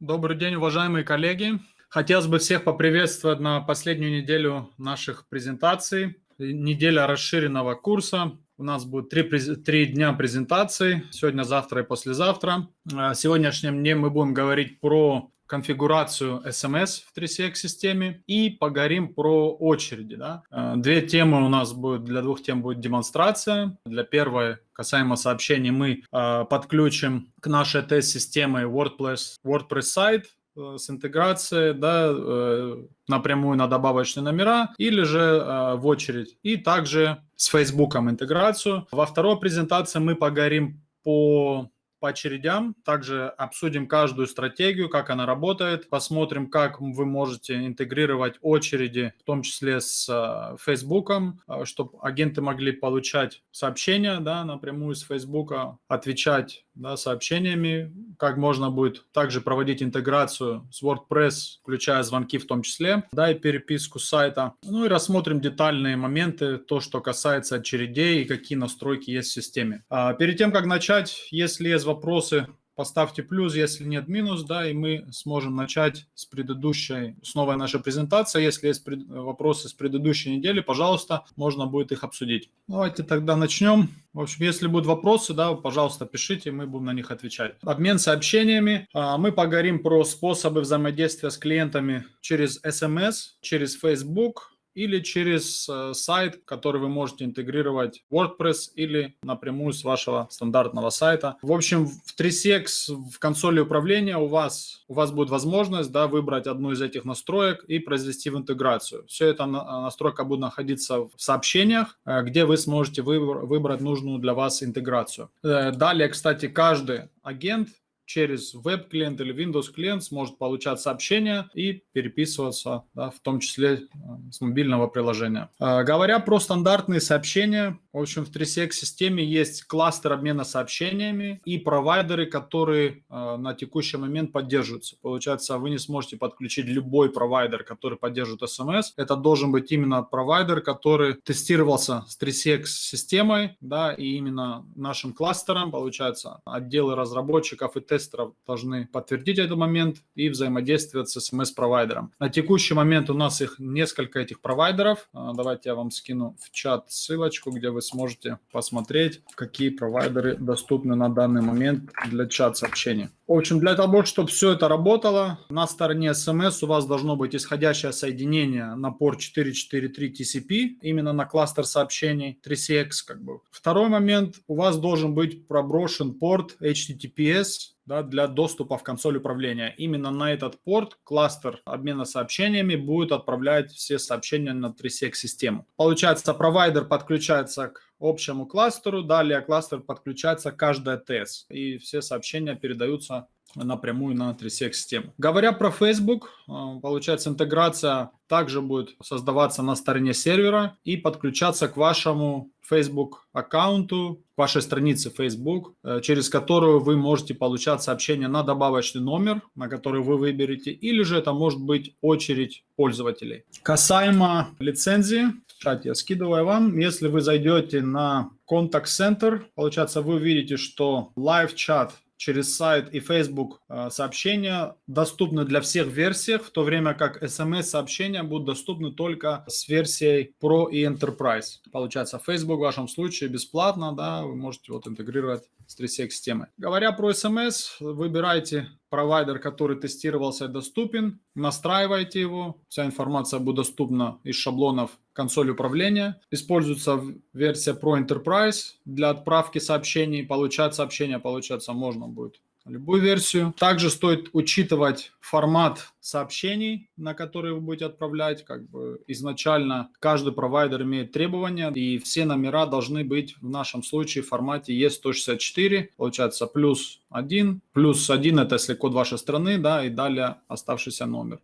Добрый день, уважаемые коллеги. Хотелось бы всех поприветствовать на последнюю неделю наших презентаций. Неделя расширенного курса. У нас будет три, три дня презентаций, сегодня, завтра и послезавтра. А, в сегодняшнем дне мы будем говорить про конфигурацию SMS в 3CX системе и поговорим про очереди. Да? А, две темы у нас будут, для двух тем будет демонстрация. Для первой, касаемо сообщений, мы э, подключим к нашей тест-системе WordPress, WordPress сайт э, с интеграцией да, э, напрямую на добавочные номера или же э, в очередь. И также с Facebook интеграцию. Во второй презентации мы поговорим по по очередям. Также обсудим каждую стратегию, как она работает. Посмотрим, как вы можете интегрировать очереди, в том числе с э, Facebook, э, чтобы агенты могли получать сообщения да, напрямую с Facebook, отвечать да, сообщениями, как можно будет также проводить интеграцию с WordPress, включая звонки в том числе, да, и переписку сайта. Ну и рассмотрим детальные моменты, то, что касается очередей и какие настройки есть в системе. А перед тем, как начать, если есть вопросы, поставьте плюс, если нет минус, да, и мы сможем начать с предыдущей, с новой нашей презентации. Если есть пред, вопросы с предыдущей недели, пожалуйста, можно будет их обсудить. Давайте тогда начнем. В общем, если будут вопросы, да, пожалуйста, пишите, мы будем на них отвечать. Обмен сообщениями. А, мы поговорим про способы взаимодействия с клиентами через SMS, через Facebook, или через э, сайт, который вы можете интегрировать WordPress или напрямую с вашего стандартного сайта. В общем, в 3CX в консоли управления у вас, у вас будет возможность да, выбрать одну из этих настроек и произвести в интеграцию. Все это настройка будет находиться в сообщениях, э, где вы сможете выбрать нужную для вас интеграцию. Э, далее, кстати, каждый агент через веб-клиент или Windows-клиент сможет получать сообщения и переписываться, да, в том числе э, с мобильного приложения. Э, говоря про стандартные сообщения, в общем, в 3CX-системе есть кластер обмена сообщениями и провайдеры, которые э, на текущий момент поддерживаются. Получается, вы не сможете подключить любой провайдер, который поддерживает SMS. Это должен быть именно провайдер, который тестировался с 3CX-системой, да, и именно нашим кластером, получается, отделы разработчиков и тестеров должны подтвердить этот момент и взаимодействовать с SMS-провайдером. На текущий момент у нас их несколько этих провайдеров. А, давайте я вам скину в чат ссылочку, где вы сможете посмотреть, какие провайдеры доступны на данный момент для чат-сообщений. В общем, для того, чтобы все это работало, на стороне SMS у вас должно быть исходящее соединение на порт 443 TCP, именно на кластер сообщений 3CX. Как бы. Второй момент, у вас должен быть проброшен порт HTTPS да, для доступа в консоль управления. Именно на этот порт кластер обмена сообщениями будет отправлять все сообщения на 3SEC-систему. Получается, провайдер подключается к общему кластеру, далее кластер подключается к каждой ТС, и все сообщения передаются напрямую на 3CX-систему. Говоря про Facebook, э, получается интеграция также будет создаваться на стороне сервера и подключаться к вашему Facebook аккаунту, к вашей странице Facebook, э, через которую вы можете получать сообщения на добавочный номер, на который вы выберете, или же это может быть очередь пользователей. Касаемо лицензии, в чате я скидываю вам, если вы зайдете на контакт центр получается вы увидите, что live чат через сайт и Facebook э, сообщения доступны для всех версиях, в то время как SMS-сообщения будут доступны только с версией Pro и Enterprise. Получается, Facebook в вашем случае бесплатно, да, вы можете вот интегрировать с 3CX-системой. Говоря про SMS, выбирайте провайдер, который тестировался доступен, настраивайте его, вся информация будет доступна из шаблонов консоли управления. Используется версия Pro Enterprise для отправки сообщений, получать сообщения, получаться можно будет любую версию. Также стоит учитывать формат сообщений, на которые вы будете отправлять. Как бы изначально каждый провайдер имеет требования, и все номера должны быть в нашем случае в формате E164. Получается плюс 1. Плюс 1 это если код вашей страны, да, и далее оставшийся номер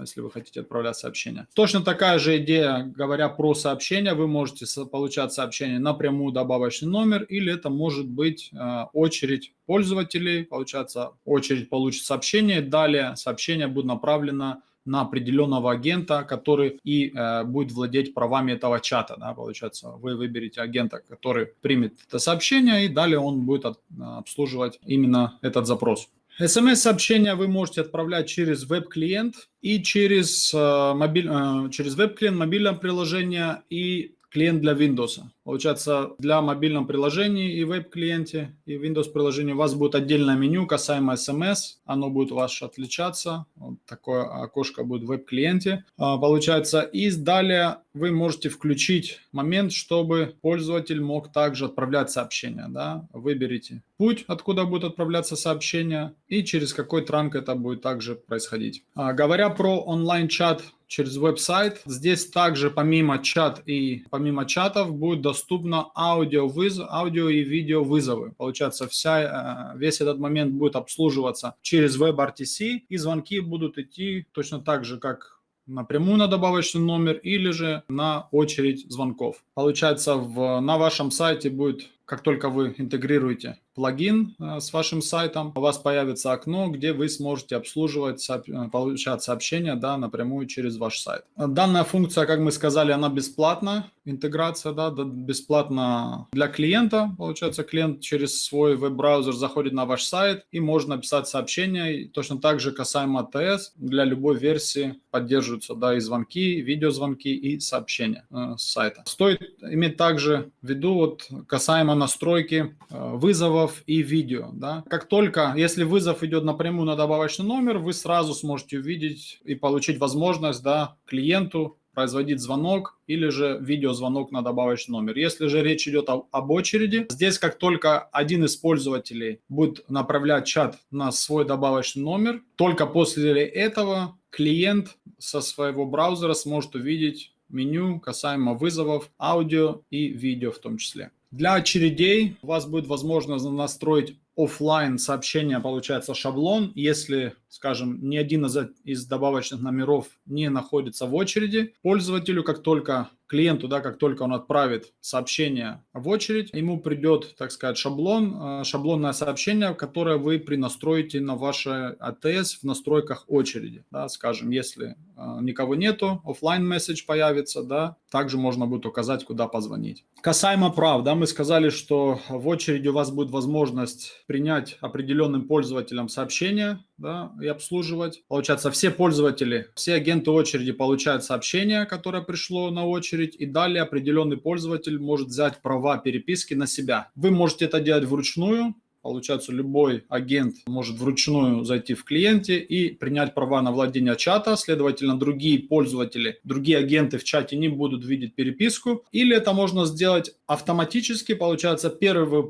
если вы хотите отправлять сообщения. Точно такая же идея, говоря про сообщения, вы можете получать сообщение напрямую добавочный номер, или это может быть э, очередь пользователей, получается очередь получит сообщение, далее сообщение будет направлено на определенного агента, который и э, будет владеть правами этого чата. Да, получается, вы выберете агента, который примет это сообщение, и далее он будет от, обслуживать именно этот запрос. SMS-сообщения вы можете отправлять через веб-клиент и через, э, мобиль, э, через веб-клиент мобильное приложение и клиент для Windows. Получается, для мобильного приложения и веб-клиенте, и Windows приложения у вас будет отдельное меню касаемо SMS. Оно будет у вас отличаться. Вот такое окошко будет в веб-клиенте. А, получается, и далее вы можете включить момент, чтобы пользователь мог также отправлять сообщения. Да? Выберите путь, откуда будет отправляться сообщение, и через какой транк это будет также происходить. А, говоря про онлайн-чат, через веб-сайт. Здесь также помимо чат и помимо чатов будет доступно аудио, вызов, аудио и видео вызовы. Получается, вся, э, весь этот момент будет обслуживаться через WebRTC и звонки будут идти точно так же, как напрямую на добавочный номер или же на очередь звонков. Получается, в, на вашем сайте будет, как только вы интегрируете плагин э, с вашим сайтом, у вас появится окно, где вы сможете обслуживать, э, получать сообщения да, напрямую через ваш сайт. Данная функция, как мы сказали, она бесплатна, интеграция да, бесплатна для клиента. Получается, клиент через свой веб-браузер заходит на ваш сайт и можно писать сообщения. И точно так же касаемо АТС, для любой версии поддерживаются да, и звонки, видеозвонки и сообщения э, с сайта. Стоит иметь также в виду вот, касаемо настройки э, вызовов вызов и видео. Да? Как только, если вызов идет напрямую на добавочный номер, вы сразу сможете увидеть и получить возможность да, клиенту производить звонок или же видеозвонок на добавочный номер. Если же речь идет об, очереди, здесь как только один из пользователей будет направлять чат на свой добавочный номер, только после этого клиент со своего браузера сможет увидеть меню касаемо вызовов, аудио и видео в том числе. Для очередей у вас будет возможность настроить офлайн сообщения, получается шаблон, если, скажем, ни один из, из добавочных номеров не находится в очереди, пользователю, как только клиенту, да, как только он отправит сообщение в очередь, ему придет, так сказать, шаблон, э, шаблонное сообщение, которое вы принастроите на ваше АТС в настройках очереди. Да, скажем, если никого нету, офлайн месседж появится, да, также можно будет указать, куда позвонить. Касаемо прав, да, мы сказали, что в очереди у вас будет возможность принять определенным пользователям сообщение да, и обслуживать. Получается, все пользователи, все агенты очереди получают сообщение, которое пришло на очередь, и далее определенный пользователь может взять права переписки на себя. Вы можете это делать вручную, Получается, любой агент может вручную зайти в клиенте и принять права на владение чата. Следовательно, другие пользователи, другие агенты в чате не будут видеть переписку. Или это можно сделать автоматически. Получается, первый,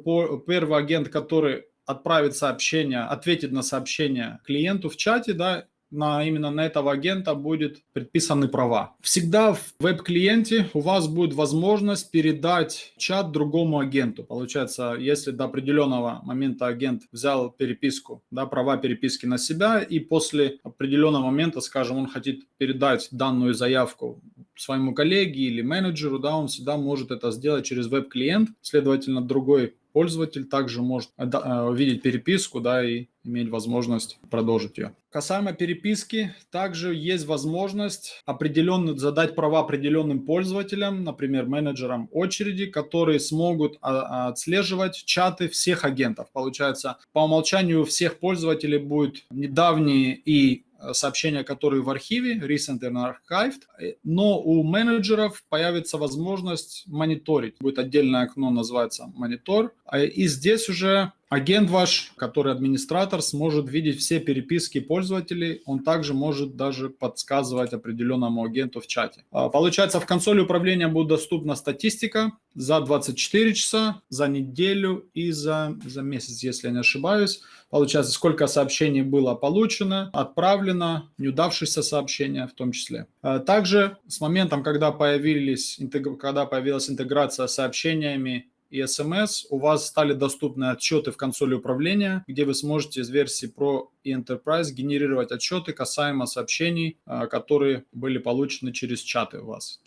первый агент, который отправит сообщение, ответит на сообщение клиенту в чате, да, на именно на этого агента будет предписаны права. Всегда в веб-клиенте у вас будет возможность передать чат другому агенту. Получается, если до определенного момента агент взял переписку, да, права переписки на себя, и после определенного момента, скажем, он хочет передать данную заявку своему коллеге или менеджеру, да, он всегда может это сделать через веб-клиент. Следовательно, другой пользователь также может э, э, увидеть переписку да, и иметь возможность продолжить ее. Касаемо переписки, также есть возможность определенно задать права определенным пользователям, например, менеджерам очереди, которые смогут а, отслеживать чаты всех агентов. Получается, по умолчанию всех пользователей будет недавние и сообщения, которые в архиве, recent and archived, э, но у менеджеров появится возможность мониторить. Будет отдельное окно, называется монитор, а, и здесь уже Агент ваш, который администратор, сможет видеть все переписки пользователей. Он также может даже подсказывать определенному агенту в чате. А, получается, в консоли управления будет доступна статистика за 24 часа, за неделю и за, за месяц, если я не ошибаюсь. Получается, сколько сообщений было получено, отправлено, неудавшиеся сообщения в том числе. А, также с моментом, когда, появились, когда появилась интеграция с сообщениями и SMS, у вас стали доступны отчеты в консоли управления, где вы сможете из версии Pro и Enterprise генерировать отчеты касаемо сообщений, а, которые были получены через чаты у вас,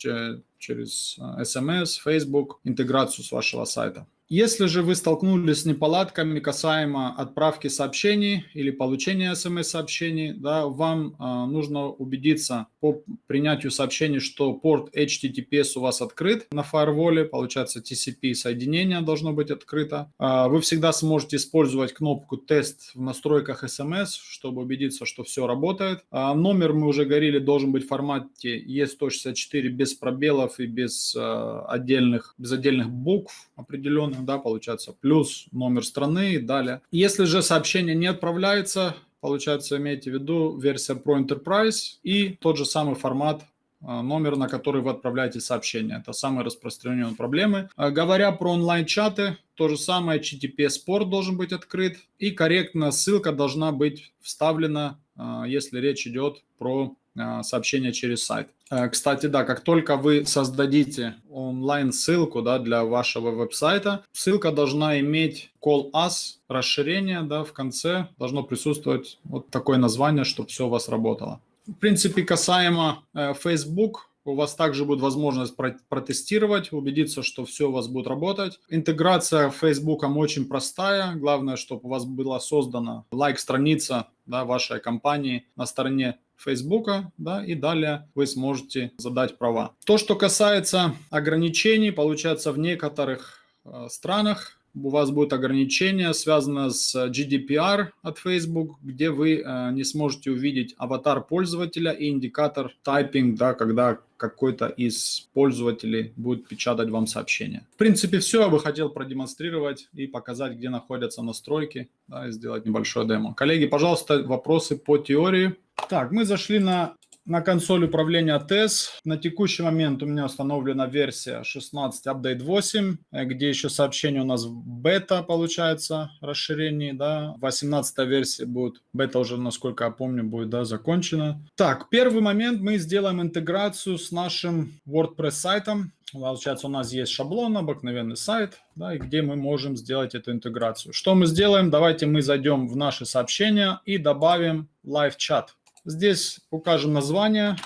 через SMS, Facebook, интеграцию с вашего сайта. Если же вы столкнулись с неполадками касаемо отправки сообщений или получения смс-сообщений, да, вам э, нужно убедиться по принятию сообщений, что порт HTTPS у вас открыт на фаерволе, получается TCP соединение должно быть открыто. Э, вы всегда сможете использовать кнопку «Тест» в настройках SMS, чтобы убедиться, что все работает. Э, номер, мы уже говорили, должен быть в формате E164 без пробелов и без э, отдельных, без отдельных букв определенных да, получается, плюс номер страны и далее. Если же сообщение не отправляется, получается, имейте в виду версия Pro Enterprise и тот же самый формат а, номер, на который вы отправляете сообщение. Это самые распространенные проблемы. А, говоря про онлайн-чаты, то же самое HTTPS-порт должен быть открыт и корректная ссылка должна быть вставлена, а, если речь идет про а, сообщения через сайт. Э, кстати, да, как только вы создадите онлайн-ссылку да, для вашего веб-сайта, ссылка должна иметь call us, расширение да, в конце, должно присутствовать вот такое название, чтобы все у вас работало. В принципе, касаемо э, Facebook, у вас также будет возможность протестировать, убедиться, что все у вас будет работать. Интеграция Facebook очень простая. Главное, чтобы у вас была создана лайк-страница да, вашей компании на стороне Фейсбука, да, и далее вы сможете задать права. То, что касается ограничений, получается в некоторых э, странах у вас будет ограничение, связанное с GDPR от Facebook, где вы э, не сможете увидеть аватар пользователя и индикатор typing, да, когда какой-то из пользователей будет печатать вам сообщение. В принципе, все я бы хотел продемонстрировать и показать, где находятся настройки, да, и сделать небольшое демо. Коллеги, пожалуйста, вопросы по теории. Так, мы зашли на на консоль управления ATS. На текущий момент у меня установлена версия 16 Update 8, э, где еще сообщение у нас бета получается, расширение, да. 18 версия будет, бета уже, насколько я помню, будет, да, закончена. Так, первый момент мы сделаем интеграцию с нашим WordPress сайтом. Получается, у нас есть шаблон, обыкновенный сайт, да, и где мы можем сделать эту интеграцию. Что мы сделаем? Давайте мы зайдем в наши сообщения и добавим live-чат. Здесь укажем название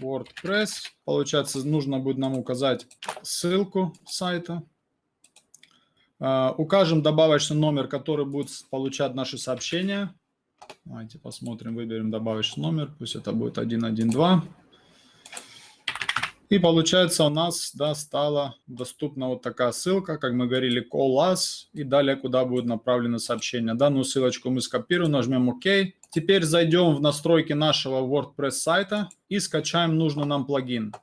WordPress. Получается, нужно будет нам указать ссылку сайта. Uh, укажем добавочный номер, который будет получать наши сообщения. Давайте посмотрим, выберем добавочный номер. Пусть это будет 112. И получается у нас да, стала доступна вот такая ссылка, как мы говорили, call us, и далее куда будет направлено сообщение. Данную ссылочку мы скопируем, нажмем ОК. Теперь зайдем в настройки нашего WordPress сайта и скачаем нужный нам плагин.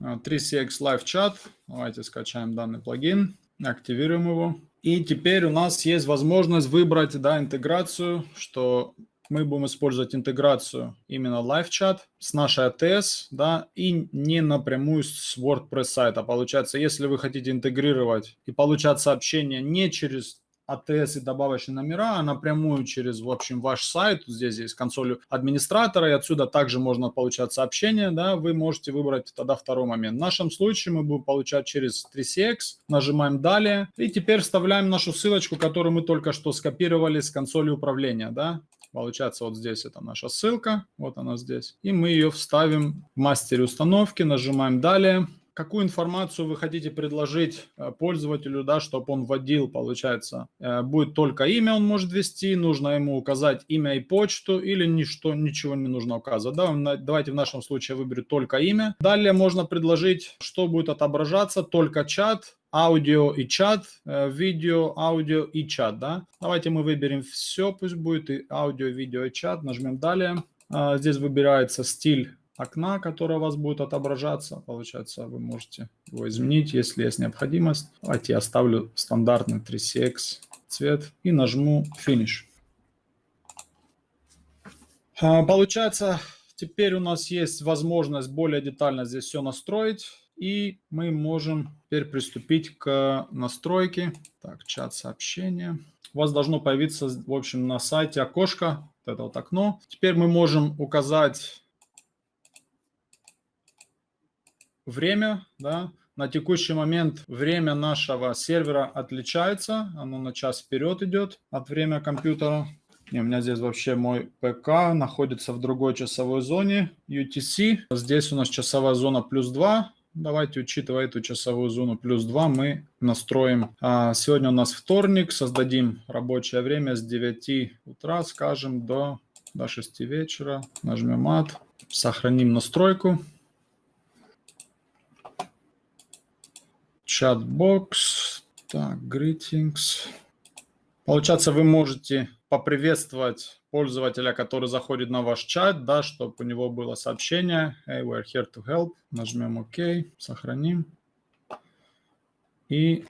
3CX Live Chat. Давайте скачаем данный плагин, активируем его. И теперь у нас есть возможность выбрать да, интеграцию, что мы будем использовать интеграцию именно LiveChat с нашей ATS, да, и не напрямую с WordPress сайта. Получается, если вы хотите интегрировать и получать сообщения не через ATS и добавочные номера, а напрямую через, в общем, ваш сайт, здесь есть консоль администратора, и отсюда также можно получать сообщения, да, вы можете выбрать тогда второй момент. В нашем случае мы будем получать через 3CX, нажимаем «Далее», и теперь вставляем нашу ссылочку, которую мы только что скопировали с консоли управления, да, Получается, вот здесь это наша ссылка, вот она здесь. И мы ее вставим в мастере установки, нажимаем «Далее». Какую информацию вы хотите предложить э, пользователю, да, чтобы он вводил, получается, э, будет только имя он может ввести, нужно ему указать имя и почту или ничто, ничего не нужно указывать. Да? Давайте в нашем случае выберу только имя. Далее можно предложить, что будет отображаться, только чат, аудио и чат, э, видео, аудио и чат, да. Давайте мы выберем все, пусть будет и аудио, видео и чат, нажмем далее. А, здесь выбирается стиль окна, которое у вас будет отображаться. Получается, вы можете его изменить, если есть необходимость. Давайте я оставлю стандартный 3CX цвет и нажму Finish. А, получается, теперь у нас есть возможность более детально здесь все настроить. И мы можем теперь приступить к настройке. Так, чат сообщения. У вас должно появиться, в общем, на сайте окошко, вот это вот окно. Теперь мы можем указать время, да, на текущий момент время нашего сервера отличается, оно на час вперед идет от времени компьютера. И у меня здесь вообще мой ПК находится в другой часовой зоне, UTC. Здесь у нас часовая зона плюс 2, Давайте, учитывая эту часовую зону плюс 2, мы настроим. А, сегодня у нас вторник, создадим рабочее время с 9 утра, скажем, до, до 6 вечера. Нажмем Add, сохраним настройку. Чат-бокс, так, greetings. Получается, вы можете поприветствовать пользователя, который заходит на ваш чат, да, чтобы у него было сообщение «Hey, we're here to help». Нажмем «Ок», сохраним. И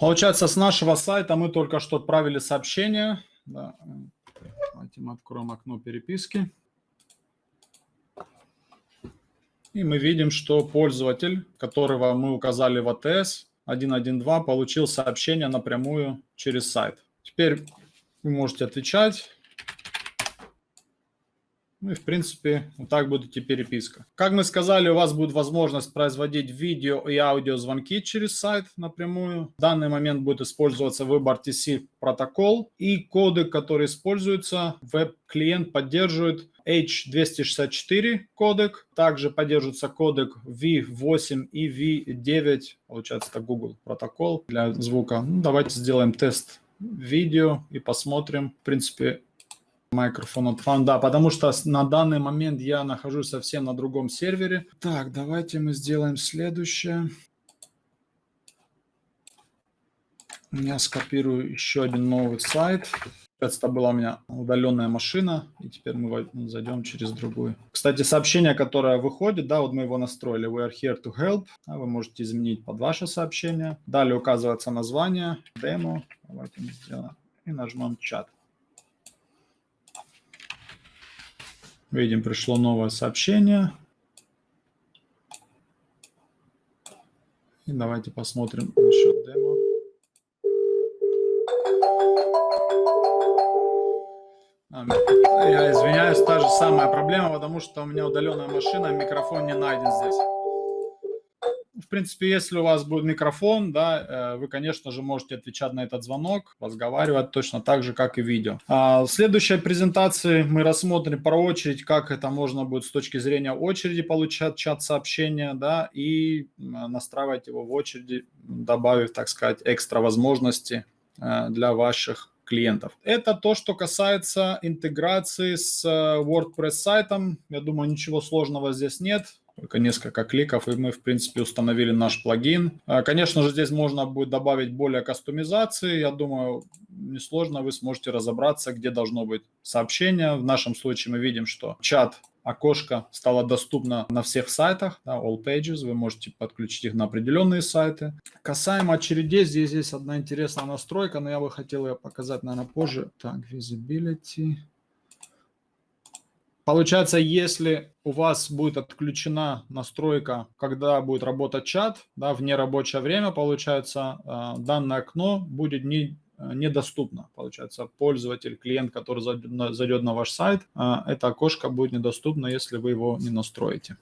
Получается, с нашего сайта мы только что отправили сообщение. Да. Давайте мы откроем окно переписки. И мы видим, что пользователь, которого мы указали в АТС 112, получил сообщение напрямую через сайт. Теперь вы можете отвечать. Ну и, в принципе, вот так будет идти переписка. Как мы сказали, у вас будет возможность производить видео и аудиозвонки через сайт напрямую. В данный момент будет использоваться WebRTC протокол и коды, которые используются. Веб-клиент поддерживает H264 кодек. Также поддерживается кодек V8 и V9. Получается, это Google протокол для звука. Ну, давайте сделаем тест видео и посмотрим. В принципе, Microphone от Fun, да, потому что на данный момент я нахожусь совсем на другом сервере. Так, давайте мы сделаем следующее. Я скопирую еще один новый сайт. Это была у меня удаленная машина, и теперь мы зайдем через другую. Кстати, сообщение, которое выходит, да, вот мы его настроили, we are here to help, вы можете изменить под ваше сообщение. Далее указывается название, демо, давайте сделаем, и нажмем чат. Видим, пришло новое сообщение. И давайте посмотрим насчет демо. Я извиняюсь, та же самая проблема, потому что у меня удаленная машина, микрофон не найден здесь в принципе, если у вас будет микрофон, да, э, вы, конечно же, можете отвечать на этот звонок, разговаривать точно так же, как и видео. А в следующей презентации мы рассмотрим про очередь, как это можно будет с точки зрения очереди получать чат-сообщения, да, и настраивать его в очереди, добавив, так сказать, экстра возможности э, для ваших клиентов. Это то, что касается интеграции с э, WordPress сайтом. Я думаю, ничего сложного здесь нет только несколько кликов, и мы, в принципе, установили наш плагин. А, конечно же, здесь можно будет добавить более кастомизации. Я думаю, несложно вы сможете разобраться, где должно быть сообщение. В нашем случае мы видим, что чат окошко стало доступно на всех сайтах, да, all pages, вы можете подключить их на определенные сайты. Касаемо очередей, здесь есть одна интересная настройка, но я бы хотел ее показать, наверное, позже. Так, visibility. Получается, если у вас будет отключена настройка, когда будет работать чат, да, в нерабочее время, получается, э, данное окно будет не, недоступно. Получается, пользователь, клиент, который зайдет на, зайдет на ваш сайт, э, это окошко будет недоступно, если вы его не настроите.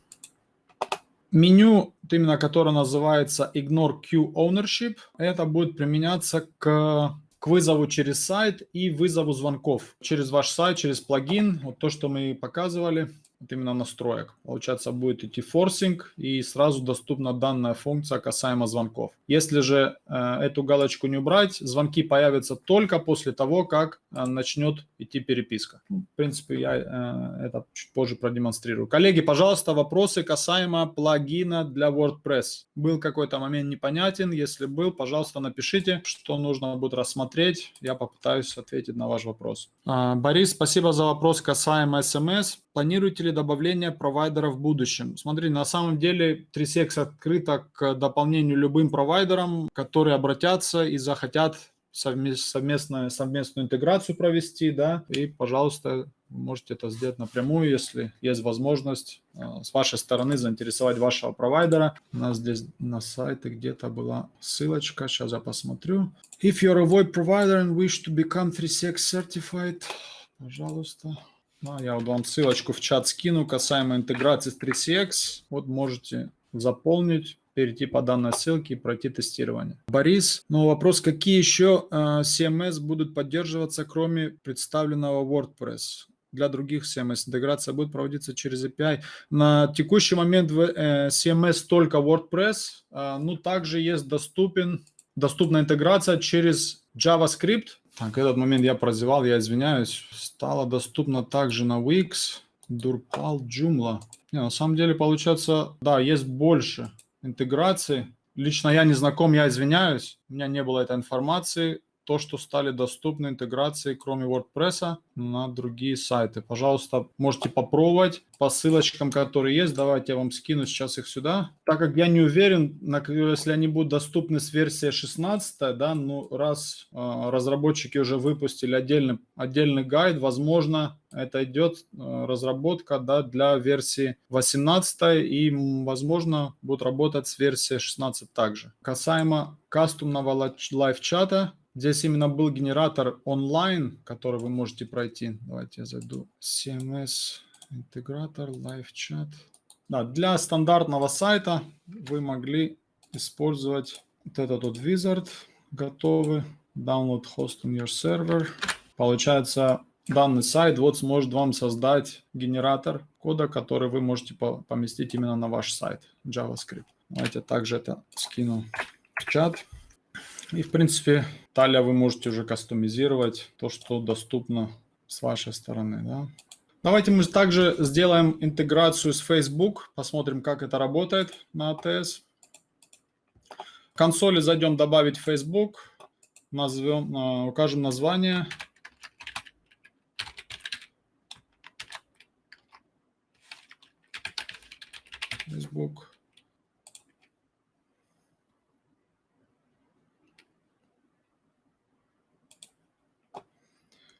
Меню, именно которое называется Ignore Queue Ownership, это будет применяться к к вызову через сайт и вызову звонков через ваш сайт, через плагин. Вот то, что мы показывали вот именно настроек. Получается, будет идти форсинг, и сразу доступна данная функция касаемо звонков. Если же э, эту галочку не убрать, звонки появятся только после того, как э, начнет идти переписка. Ну, в принципе, я э, это чуть позже продемонстрирую. Коллеги, пожалуйста, вопросы касаемо плагина для WordPress. Был какой-то момент непонятен? Если был, пожалуйста, напишите, что нужно будет рассмотреть. Я попытаюсь ответить на ваш вопрос. А, Борис, спасибо за вопрос касаемо SMS. Планируете ли добавление провайдера в будущем? Смотри, на самом деле 3CX открыто к дополнению любым провайдерам, которые обратятся и захотят совместную, совместную интеграцию провести, да, и, пожалуйста, можете это сделать напрямую, если есть возможность э, с вашей стороны заинтересовать вашего провайдера. У нас здесь на сайте где-то была ссылочка, сейчас я посмотрю. If you're a VoIP provider and wish to become 3CX certified, пожалуйста, ну, я вот вам ссылочку в чат скину касаемо интеграции с 3CX. Вот можете заполнить перейти по данной ссылке и пройти тестирование. Борис, ну вопрос, какие еще э, CMS будут поддерживаться, кроме представленного WordPress? Для других CMS интеграция будет проводиться через API. На текущий момент в э, CMS только WordPress, э, ну также есть доступен, доступна интеграция через JavaScript. Так, этот момент я прозевал, я извиняюсь. Стало доступно также на Wix, Drupal, Joomla. Не, на самом деле, получается, да, есть больше интеграции. Лично я не знаком, я извиняюсь. У меня не было этой информации то, что стали доступны интеграции, кроме WordPress, на другие сайты. Пожалуйста, можете попробовать по ссылочкам, которые есть. Давайте я вам скину сейчас их сюда. Так как я не уверен, если они будут доступны с версии 16, да, ну раз э, разработчики уже выпустили отдельный, отдельный гайд, возможно, это идет э, разработка да, для версии 18 и, возможно, будет работать с версией 16 также. Касаемо кастомного лайв-чата, Здесь именно был генератор онлайн, который вы можете пройти. Давайте я зайду. CMS, интегратор, live chat. Да, для стандартного сайта вы могли использовать вот этот вот wizard готовый. Download host on your server. Получается, данный сайт вот сможет вам создать генератор кода, который вы можете поместить именно на ваш сайт JavaScript. Давайте также это скину в чат. И, в принципе, далее вы можете уже кастомизировать то, что доступно с вашей стороны. Да? Давайте мы также сделаем интеграцию с Facebook, посмотрим, как это работает на ATS. В консоли зайдем добавить Facebook, назовем, а, укажем название. Facebook.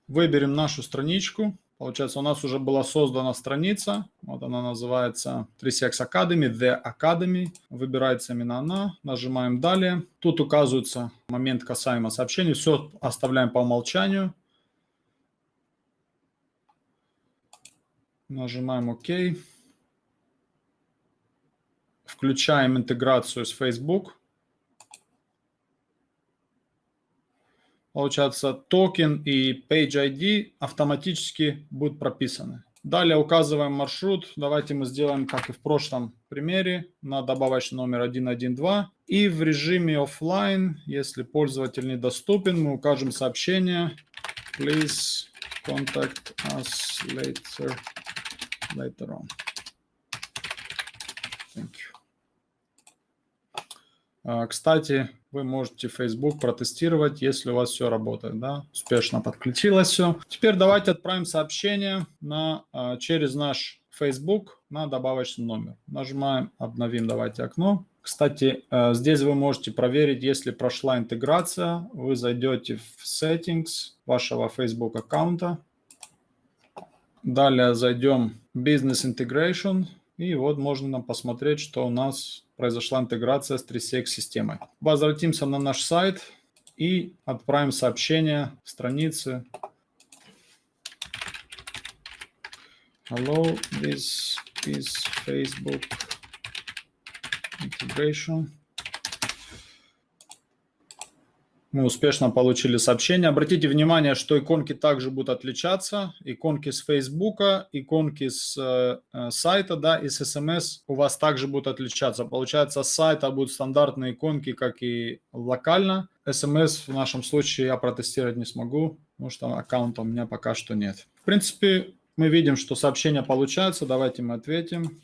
Выберем нашу страничку. Получается, у нас уже была создана страница. Вот она называется 3CX Academy, The Academy. Выбирается именно она. Нажимаем «Далее». Тут указывается момент касаемо сообщений. Все оставляем по умолчанию. Нажимаем «Ок». Включаем интеграцию с Facebook. Получается, токен и Page ID автоматически будут прописаны. Далее указываем маршрут. Давайте мы сделаем, как и в прошлом примере, на добавочный номер 112. И в режиме офлайн, если пользователь недоступен, мы укажем сообщение. Please contact us later, later on. Thank you. А, кстати, вы можете Facebook протестировать, если у вас все работает, да, успешно подключилось все. Теперь давайте отправим сообщение на, а, через наш Facebook на добавочный номер. Нажимаем «Обновим», давайте окно. Кстати, а, здесь вы можете проверить, если прошла интеграция. Вы зайдете в Settings вашего Facebook аккаунта. Далее зайдем в Business Integration. И вот можно нам посмотреть, что у нас произошла интеграция с 3CX системой. Возвратимся на наш сайт и отправим сообщение страницы. Hello, this is Facebook integration. Мы успешно получили сообщение. Обратите внимание, что иконки также будут отличаться. Иконки с Facebook, иконки с э, сайта да, и с SMS у вас также будут отличаться. Получается, с сайта будут стандартные иконки, как и локально. SMS в нашем случае я протестировать не смогу, потому что аккаунта у меня пока что нет. В принципе, мы видим, что сообщения получаются. Давайте мы ответим.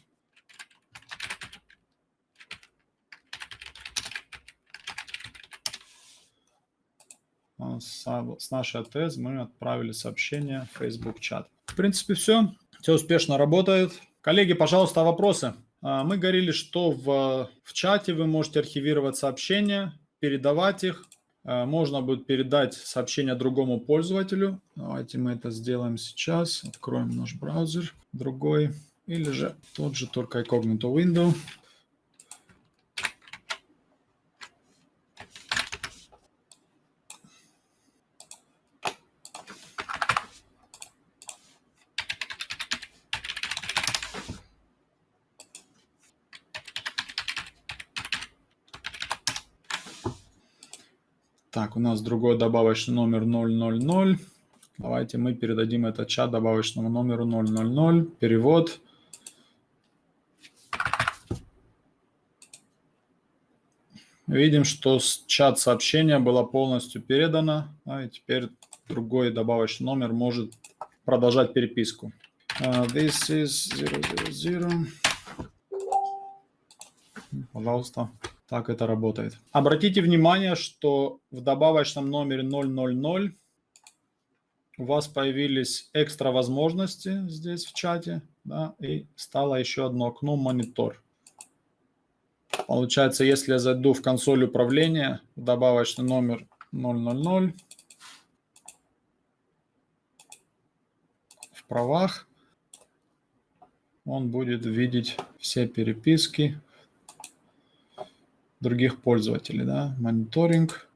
С, нашей АТС мы отправили сообщение в Facebook чат. В принципе, все. Все успешно работает. Коллеги, пожалуйста, вопросы. А, мы говорили, что в, в чате вы можете архивировать сообщения, передавать их. А, можно будет передать сообщение другому пользователю. Давайте мы это сделаем сейчас. Откроем наш браузер другой. Или же тот же, только incognito window. Так, у нас другой добавочный номер 000. Давайте мы передадим этот чат добавочному номеру 000. Перевод. Видим, что чат сообщения было полностью передано. А, и теперь другой добавочный номер может продолжать переписку. Uh, this is 000. Пожалуйста, так это работает. Обратите внимание, что в добавочном номере 000 у вас появились экстра возможности здесь в чате, да, и стало еще одно окно монитор. Получается, если я зайду в консоль управления, добавочный номер 000, в правах, он будет видеть все переписки других пользователей, да, мониторинг.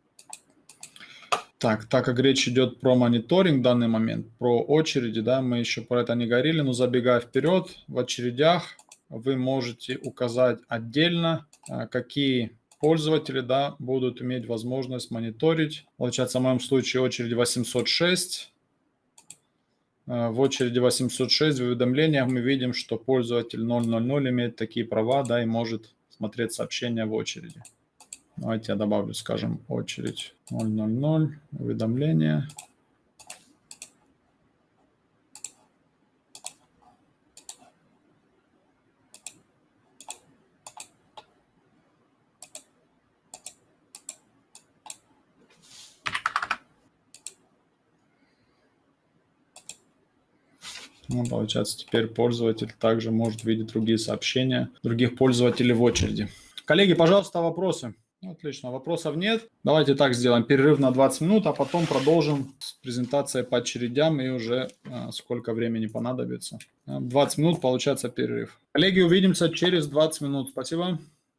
Так, так как речь идет про мониторинг в данный момент, про очереди, да, мы еще про это не говорили, но забегая вперед, в очередях вы можете указать отдельно, а, какие пользователи да, будут иметь возможность мониторить. Получается, в моем случае очередь 806. А, в очереди 806 в уведомлениях мы видим, что пользователь 000 имеет такие права да, и может смотреть сообщения в очереди. Давайте я добавлю, скажем, очередь 000, уведомления. Ну, получается, теперь пользователь также может видеть другие сообщения других пользователей в очереди. Коллеги, пожалуйста, вопросы. Отлично, вопросов нет. Давайте так сделаем. Перерыв на 20 минут, а потом продолжим с презентацией по очередям и уже а, сколько времени понадобится. 20 минут, получается перерыв. Коллеги, увидимся через 20 минут. Спасибо.